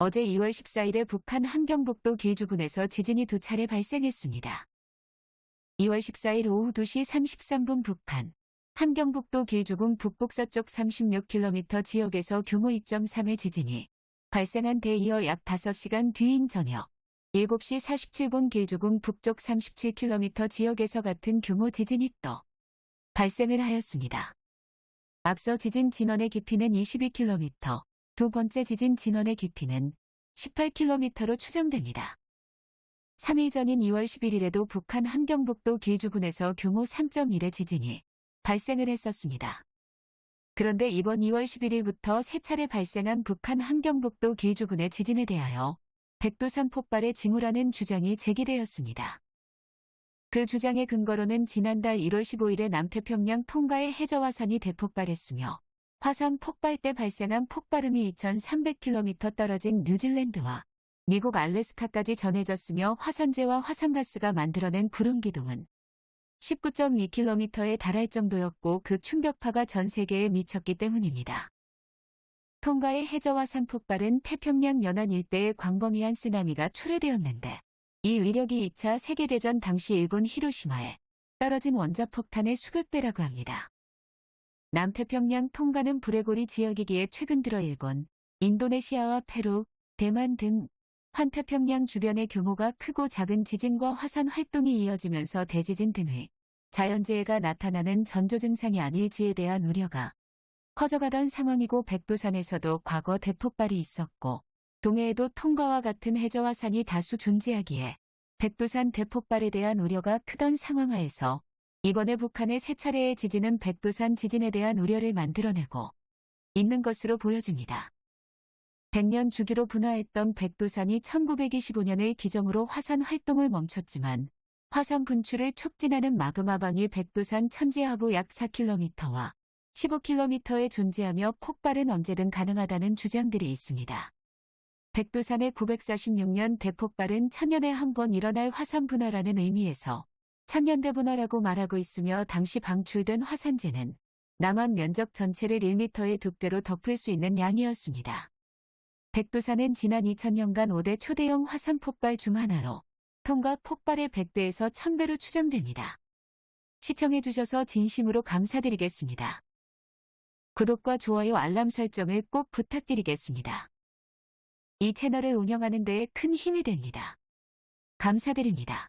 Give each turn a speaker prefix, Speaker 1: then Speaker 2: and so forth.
Speaker 1: 어제 2월 14일에 북한 함경북도 길주군에서 지진이 두 차례 발생했습니다. 2월 14일 오후 2시 33분 북한 함경북도 길주군 북북서쪽 36km 지역에서 규모 2.3의 지진이 발생한 데 이어 약 5시간 뒤인 저녁 7시 47분 길주군 북쪽 37km 지역에서 같은 규모 지진이 또 발생을 하였습니다. 앞서 지진 진원의 깊이는 22km, 두 번째 지진 진원의 깊이는 18km로 추정됩니다. 3일 전인 2월 11일에도 북한 함경북도 길주군에서 규모 3.1의 지진이 발생을 했었습니다. 그런데 이번 2월 11일부터 세 차례 발생한 북한 함경북도 길주군의 지진에 대하여 백두산 폭발의 징후라는 주장이 제기되었습니다. 그 주장의 근거로는 지난달 1월 15일에 남태평양 통가의 해저화산이 대폭발했으며 화산 폭발 때 발생한 폭발음이 2300km 떨어진 뉴질랜드와 미국 알래스카까지 전해졌으며 화산재와 화산가스가 만들어낸 구름 기둥은 19.2km에 달할 정도였고 그 충격파가 전 세계에 미쳤기 때문입니다. 통가의 해저화산 폭발은 태평양 연안 일대의 광범위한 쓰나미가 초래되었는데 이 위력이 2차 세계대전 당시 일본 히로시마에 떨어진 원자폭탄의 수백 배라고 합니다. 남태평양 통과는 브레고리 지역이기에 최근 들어 일본, 인도네시아와 페루, 대만 등 환태평양 주변의 규모가 크고 작은 지진과 화산 활동이 이어지면서 대지진 등의 자연재해가 나타나는 전조 증상이 아닐지에 대한 우려가 커져가던 상황이고 백두산에서도 과거 대폭발이 있었고 동해에도 통과와 같은 해저화산이 다수 존재하기에 백두산 대폭발에 대한 우려가 크던 상황하에서 이번에 북한의 세 차례의 지진은 백두산 지진에 대한 우려를 만들어내고 있는 것으로 보여집니다. 100년 주기로 분화했던 백두산이 1925년을 기정으로 화산 활동을 멈췄지만 화산 분출을 촉진하는 마그마방이 백두산 천지하부 약 4km와 15km에 존재하며 폭발은 언제든 가능하다는 주장들이 있습니다. 백두산의 946년 대폭발은 천년에 한 번 일어날 화산 분화라는 의미에서 천년대 분화라고 말하고 있으며 당시 방출된 화산재는 남한 면적 전체를 1m의 두께로 덮을 수 있는 양이었습니다. 백두산은 지난 2000년간 5대 초대형 화산 폭발 중 하나로 통과 폭발의 100배에서 1000배로 추정됩니다. 시청해주셔서 진심으로 감사드리겠습니다. 구독과 좋아요 알람 설정을 꼭 부탁드리겠습니다. 이 채널을 운영하는 데에 큰 힘이 됩니다. 감사드립니다.